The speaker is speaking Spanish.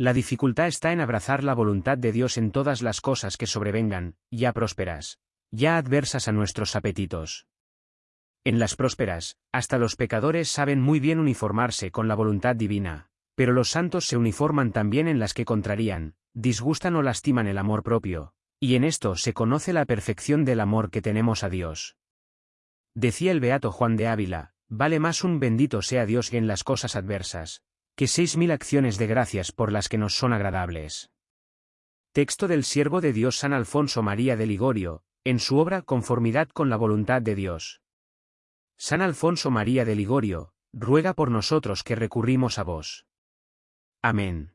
La dificultad está en abrazar la voluntad de Dios en todas las cosas que sobrevengan, ya prósperas, ya adversas a nuestros apetitos. En las prósperas, hasta los pecadores saben muy bien uniformarse con la voluntad divina, pero los santos se uniforman también en las que contrarían, disgustan o lastiman el amor propio, y en esto se conoce la perfección del amor que tenemos a Dios. Decía el beato Juan de Ávila, vale más un bendito sea Dios en las cosas adversas, que seis mil acciones de gracias por las que nos son agradables. Texto del siervo de Dios San Alfonso María de Ligorio, en su obra Conformidad con la voluntad de Dios. San Alfonso María de Ligorio, ruega por nosotros que recurrimos a vos. Amén.